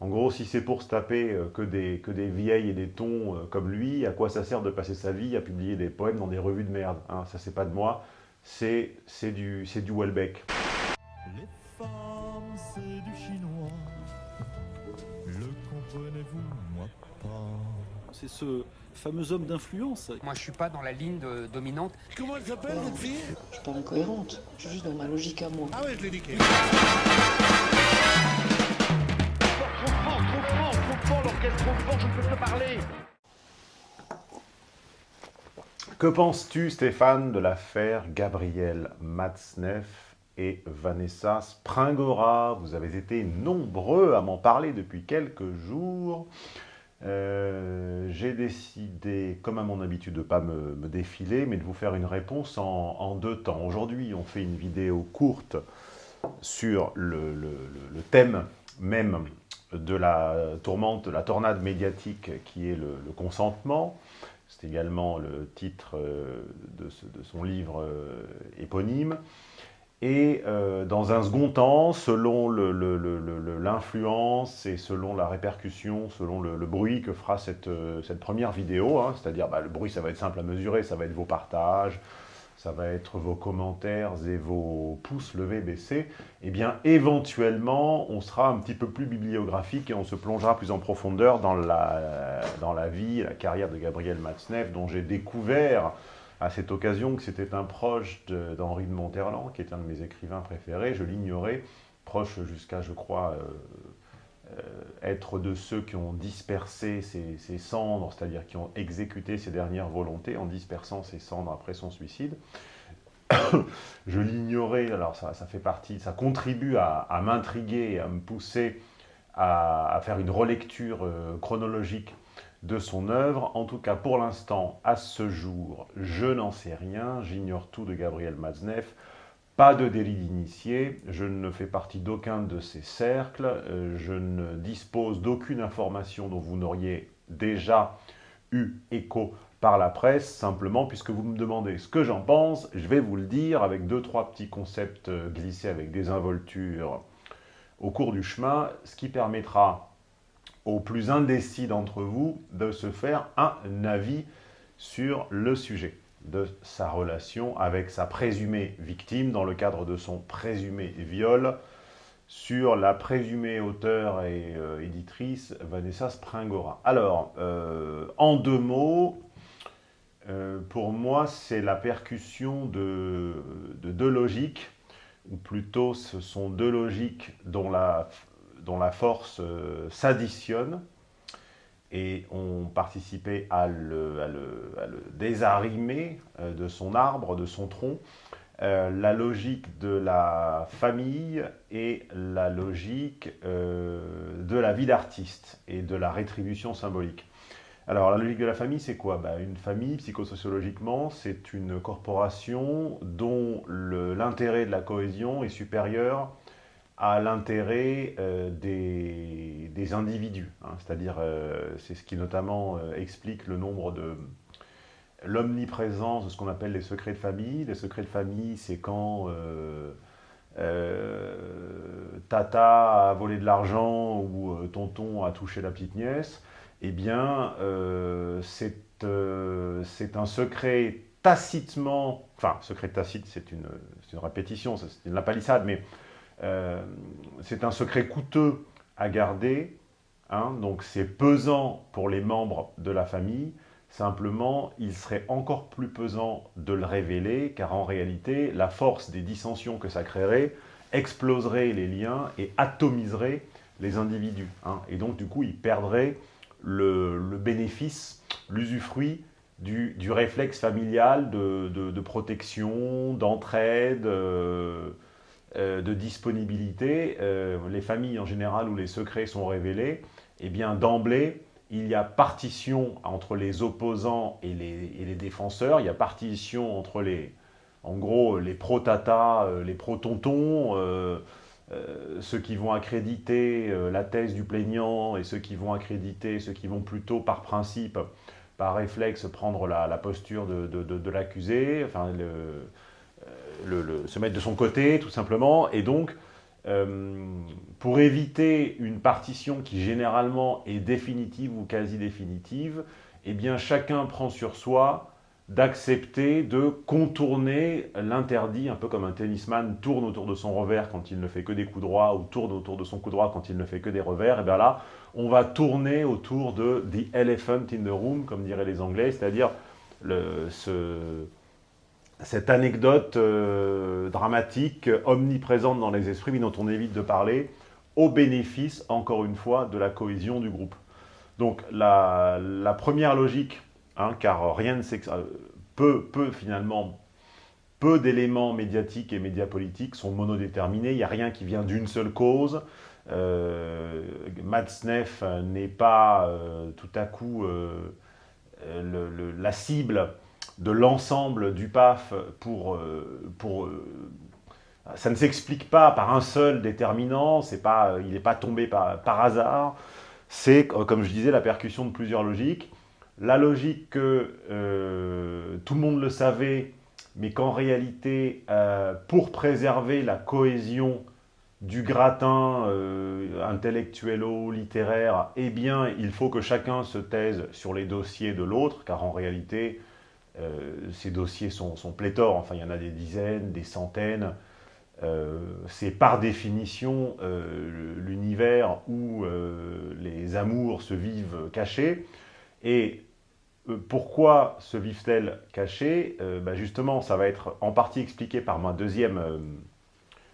En gros, si c'est pour se taper euh, que, des, que des vieilles et des tons euh, comme lui, à quoi ça sert de passer sa vie à publier des poèmes dans des revues de merde hein? Ça, c'est pas de moi, c'est du, du Welbeck. Les femmes, c'est du chinois. Le comprenez-vous, moi pas? C'est ce fameux homme d'influence. Moi, je suis pas dans la ligne dominante. Comment elle s'appelle, cette fille? Je suis pas incohérente. Je suis juste dans ma logique à moi. Ah ouais, je l'ai niqué. Que penses-tu, Stéphane, de l'affaire Gabriel Matzneff et Vanessa Springora? Vous avez été nombreux à m'en parler depuis quelques jours. Euh, j'ai décidé, comme à mon habitude, de ne pas me, défiler, mais de vous faire une réponse en, deux temps. Aujourd'hui, on fait une vidéo courte sur le, thème même de la tourmente, de la tornade médiatique qui est le, consentement. C'est également le titre euh, de, son livre euh, éponyme. Et euh, dans un second temps, selon l'influence et selon la répercussion, selon le, bruit que fera cette, première vidéo, hein, c'est-à-dire bah, le bruit ça va être simple à mesurer, ça va être vos partages, ça va être vos commentaires et vos pouces levés, baissés, eh bien éventuellement on sera un petit peu plus bibliographique et on se plongera plus en profondeur dans la, dans la vie la carrière de Gabriel Matzneff dont j'ai découvert à cette occasion que c'était un proche d'Henri de, Monterland, qui est un de mes écrivains préférés. Je l'ignorais, proche jusqu'à, je crois, euh, être de ceux qui ont dispersé ses, cendres, c'est-à-dire qui ont exécuté ses dernières volontés en dispersant ses cendres après son suicide. je l'ignorais, alors ça, fait partie, ça contribue à, m'intriguer, à me pousser à, faire une relecture euh, chronologique de son œuvre. En tout cas, pour l'instant, à ce jour, je n'en sais rien. J'ignore tout de Gabriel Matzneff. Pas de délit d'initié, je ne fais partie d'aucun de ces cercles, euh, je ne dispose d'aucune information dont vous n'auriez déjà eu écho par la presse, simplement puisque vous me demandez ce que j'en pense, je vais vous le dire avec deux, trois petits concepts euh, glissés avec des involtures au cours du chemin, ce qui permettra aux plus indécis d'entre vous de se faire un avis sur le sujet de sa relation avec sa présumée victime dans le cadre de son présumé viol sur la présumée auteure et euh, éditrice Vanessa Springora. Alors, euh, en deux mots, euh, pour moi, c'est la percussion de, de, deux logiques, ou plutôt ce sont deux logiques dont la force s'additionne et ont participé à le, désarimer euh, de son arbre, de son tronc, euh, la logique de la famille et la logique de la vie d'artiste et de la rétribution symbolique. Alors, la logique de la famille, c'est quoi? Bah, Une famille, psychosociologiquement, c'est une corporation dont l'intérêt de la cohésion est supérieur à l'intérêt euh, des, individus. Hein. C'est-à-dire, euh, c'est ce qui notamment euh, explique le nombre de... l'omniprésence de ce qu'on appelle les secrets de famille. Les secrets de famille, c'est quand Tata a volé de l'argent ou Tonton a touché la petite nièce. Eh bien, c'est un secret tacitement... Enfin, secret tacite, c'est une, répétition, c'est une palissade, mais euh, c'est un secret coûteux à garder, hein, donc c'est pesant pour les membres de la famille, simplement il serait encore plus pesant de le révéler, car en réalité, la force des dissensions que ça créerait exploserait les liens et atomiserait les individus. Hein. et donc du coup, ils perdraient le, bénéfice, l'usufruit du, réflexe familial de, protection, d'entraide, euh, de disponibilité, euh, les familles en général où les secrets sont révélés, eh bien d'emblée, il y a partition entre les opposants et les, défenseurs, il y a partition entre les, en gros, les pro-tata, euh, les pro-tontons, ceux qui vont accréditer la thèse du plaignant et ceux qui vont accréditer, ceux qui vont plutôt par principe, par réflexe, prendre la, posture de, de l'accusé, enfin, le, se mettre de son côté, tout simplement. Et donc, pour éviter une partition qui généralement est définitive ou quasi définitive, eh bien chacun prend sur soi d'accepter de contourner l'interdit, un peu comme un tennisman tourne autour de son revers quand il ne fait que des coups droits, ou tourne autour de son coup droit quand il ne fait que des revers, et bien là, on va tourner autour de « the elephant in the room », comme diraient les Anglais, c'est-à-dire ce, cette anecdote euh, dramatique, omniprésente dans les esprits, mais dont on évite de parler, au bénéfice, encore une fois, de la cohésion du groupe. Donc la, première logique Hein, car rien ne euh, peu, peu finalement, peu d'éléments médiatiques et médiapolitiques sont monodéterminés, il n'y a rien qui vient d'une seule cause. Euh, n'est pas euh, tout à coup la cible de l'ensemble du PAF pour... pour ça ne s'explique pas par un seul déterminant, pas, il n'est pas tombé par, par hasard. C'est, comme je disais, la percussion de plusieurs logiques la logique que euh, tout le monde le savait, mais qu'en réalité, euh, pour préserver la cohésion du gratin euh, intellectuello-littéraire, eh bien, il faut que chacun se taise sur les dossiers de l'autre, car en réalité, ces dossiers sont, sont, pléthores, enfin, il y en a des dizaines, des centaines. C'est par définition l'univers où les amours se vivent cachés. Et euh, pourquoi se vivent-elles cachées euh, bah, Justement, ça va être en partie expliqué par deuxième, euh,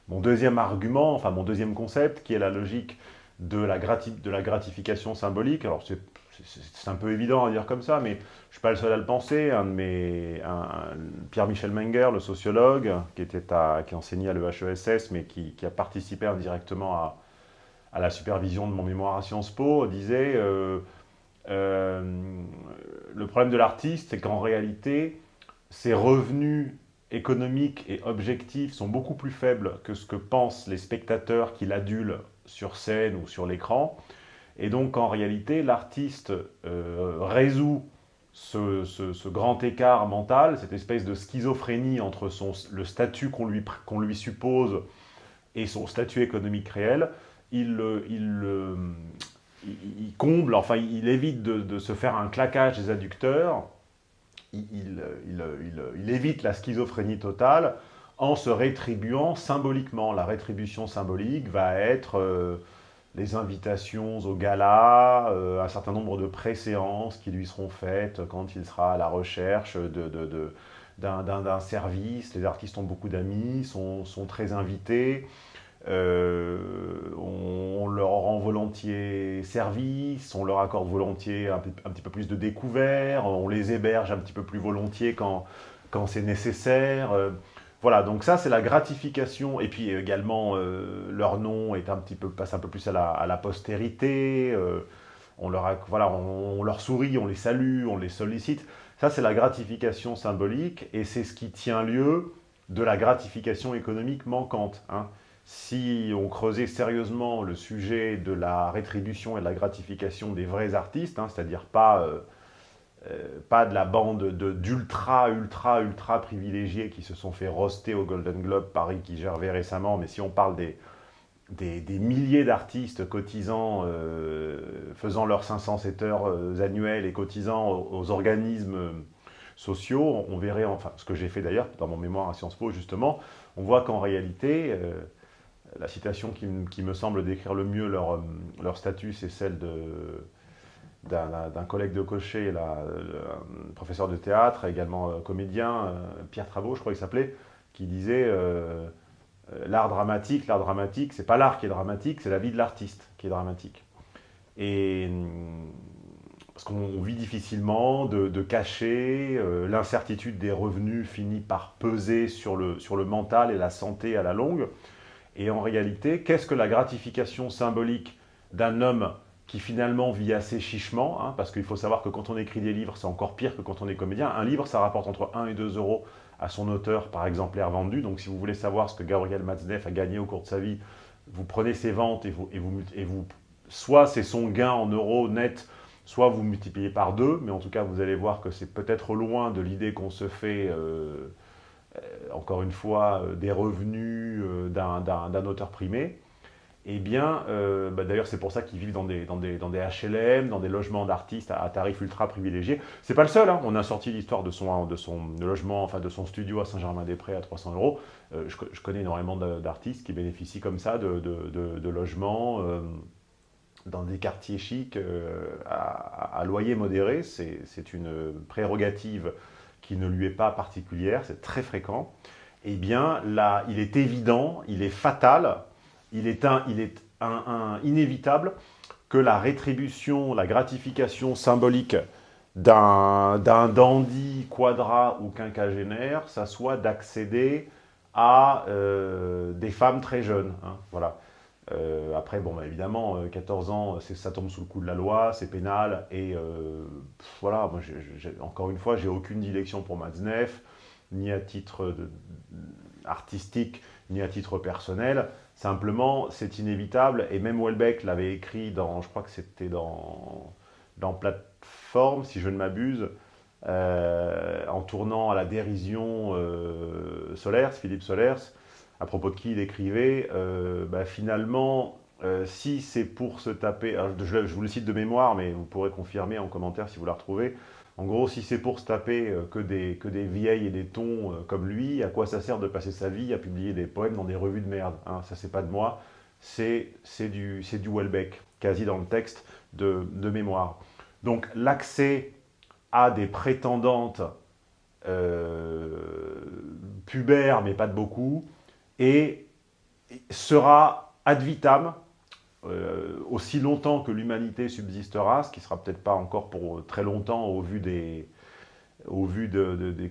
mon deuxième argument, enfin mon deuxième concept, qui est la logique de la, de la gratification symbolique. Alors c'est un peu évident à dire comme ça, mais je ne suis pas le seul à le penser. Pierre-Michel Menger, le sociologue, qui, enseignait à l'EHESS, mais qui, a participé indirectement à, la supervision de mon mémoire à Sciences Po, disait euh, le problème de l'artiste, c'est qu'en réalité, ses revenus économiques et objectifs sont beaucoup plus faibles que ce que pensent les spectateurs qui l'adulent sur scène ou sur l'écran. Et donc, en réalité, l'artiste euh, résout ce, grand écart mental, cette espèce de schizophrénie entre le statut qu'on lui, suppose et son statut économique réel. Il, il, il, comble, enfin il évite de, se faire un claquage des adducteurs, il, évite la schizophrénie totale en se rétribuant symboliquement. La rétribution symbolique va être euh, les invitations au gala, euh, un certain nombre de préséances qui lui seront faites quand il sera à la recherche d'un service. Les artistes ont beaucoup d'amis, sont, sont, très invités. Euh, on, leur rend volontiers service, on leur accorde volontiers un, petit peu plus de découvert, on les héberge un petit peu plus volontiers quand, quand c'est nécessaire. Euh, voilà, donc ça c'est la gratification, et puis également euh, leur nom est un petit peu, passe un peu plus à la, postérité, on, leur voilà, on, leur sourit, on les salue, on les sollicite. Ça c'est la gratification symbolique, et c'est ce qui tient lieu de la gratification économique manquante. Hein si on creusait sérieusement le sujet de la rétribution et de la gratification des vrais artistes, hein, c'est-à-dire pas, euh, euh, pas de la bande d'ultra, ultra, ultra privilégiés qui se sont fait roster au Golden Globe, Paris qui gervait récemment, mais si on parle des, milliers d'artistes cotisant, euh, faisant leurs 507 heures annuelles et cotisant aux, organismes sociaux, on verrait, enfin ce que j'ai fait d'ailleurs dans mon mémoire à Sciences Po justement, on voit qu'en réalité, la citation qui, me semble décrire le mieux leur, statut, c'est celle d'un collègue de Cochet, là, professeur de théâtre, également euh, comédien, euh, Pierre Travaux, je crois qu'il s'appelait, qui disait euh, l'art dramatique, l'art dramatique, c'est pas l'art qui est dramatique, c'est la vie de l'artiste qui est dramatique. Et parce qu'on vit difficilement de, cacher, l'incertitude des revenus finit par peser sur le, sur le mental et la santé à la longue. Et en réalité, qu'est-ce que la gratification symbolique d'un homme qui finalement vit assez chichement, hein, parce qu'il faut savoir que quand on écrit des livres, c'est encore pire que quand on est comédien. Un livre, ça rapporte entre 1 et 2 euros à son auteur par exemplaire vendu. Donc si vous voulez savoir ce que Gabriel Matzneff a gagné au cours de sa vie, vous prenez ses ventes et vous, et vous, et soit c'est son gain en euros net, soit vous multipliez par deux, mais en tout cas vous allez voir que c'est peut-être loin de l'idée qu'on se fait euh, encore une fois, des revenus d'un auteur primé, eh bien, euh, bah, d'ailleurs, c'est pour ça qu'ils vivent dans des, HLM, dans des logements d'artistes à, tarifs ultra privilégiés. C'est pas le seul, hein. on a sorti l'histoire de son, de son logement, enfin de son studio à Saint-Germain-des-Prés à 300 euros. Euh, je, connais énormément d'artistes qui bénéficient comme ça de, de, logements euh, dans des quartiers chics à, à, loyer modéré. C'est une prérogative qui ne lui est pas particulière, c'est très fréquent. Eh bien, là, il est évident, il est fatal il est, inévitable que la rétribution, la gratification symbolique d'un dandy, quadra ou quinquagénaire, ça soit d'accéder à euh, des femmes très jeunes. Hein, voilà. Euh, après, bon, bah, évidemment, 14 euh, ans, ça tombe sous le coup de la loi, c'est pénal, et voilà, moi, encore une fois, j'ai aucune dilection pour Matzneff, ni à titre artistique, ni à titre personnel. Simplement, c'est inévitable, et même Welbeck l'avait écrit dans, je crois que c'était dans, dans Plateforme, si je ne m'abuse, euh, en tournant à la dérision euh, Solers, Philippe Solers, à propos de qui il écrivait, euh, bah, finalement, si c'est pour se taper, je, vous le cite de mémoire, mais vous pourrez confirmer en commentaire si vous la retrouvez, en gros, si c'est pour se taper euh, que des, vieilles et des tons euh, comme lui, à quoi ça sert de passer sa vie à publier des poèmes dans des revues de merde hein? Ça, c'est pas de moi, c'est du, du Welbeck, quasi dans le texte de, mémoire. Donc, l'accès à des prétendantes euh, pubères, mais pas de beaucoup, et sera ad vitam euh, aussi longtemps que l'humanité subsistera, ce qui sera peut-être pas encore pour très longtemps au vu des,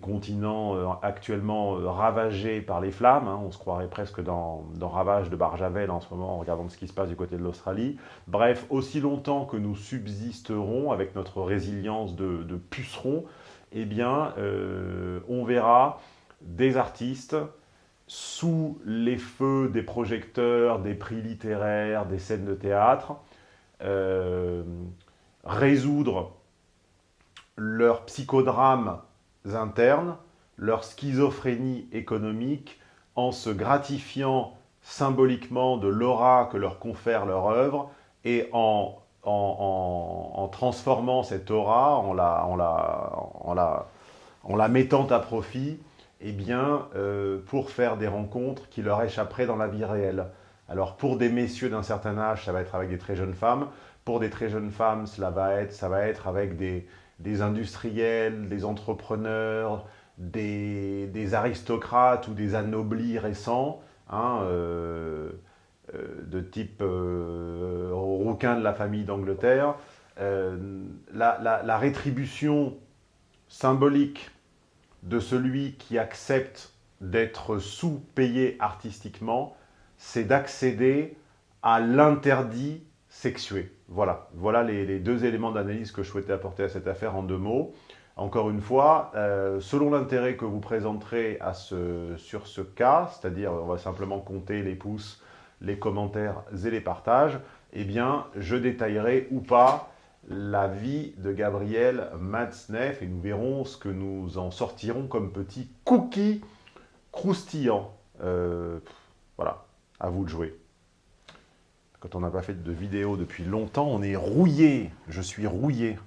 continents euh, actuellement euh, ravagés par les flammes. Hein. on se croirait presque dans, dans Ravage de Barjavel en ce moment en regardant ce qui se passe du côté de l'Australie. Bref, aussi longtemps que nous subsisterons avec notre résilience de, de pucerons, eh bien, on verra des artistes sous les feux des projecteurs, des prix littéraires, des scènes de théâtre, euh, résoudre leurs psychodrames internes, leur schizophrénie économique, en se gratifiant symboliquement de l'aura que leur confère leur œuvre et en, en, transformant cette aura, en la, la, en la mettant à profit eh bien, euh, pour faire des rencontres qui leur échapperaient dans la vie réelle. Alors, pour des messieurs d'un certain âge, ça va être avec des très jeunes femmes. Pour des très jeunes femmes, cela va être, ça va être avec des, industriels, des entrepreneurs, des, aristocrates ou des anoblis récents, hein, euh, euh, de type rouquin de la famille d'Angleterre. la rétribution symbolique de celui qui accepte d'être sous-payé artistiquement, c'est d'accéder à l'interdit sexué. Voilà, voilà les, deux éléments d'analyse que je souhaitais apporter à cette affaire en deux mots. Encore une fois, euh, selon l'intérêt que vous présenterez sur ce cas, c'est-à-dire on va simplement compter les pouces, les commentaires et les partages, eh bien, je détaillerai ou pas la vie de Gabriel Matzneff et nous verrons ce que nous en sortirons comme petit cookie croustillant. Euh, voilà, à vous de jouer. Quand on n'a pas fait de vidéo depuis longtemps, on est rouillé. Je suis rouillé.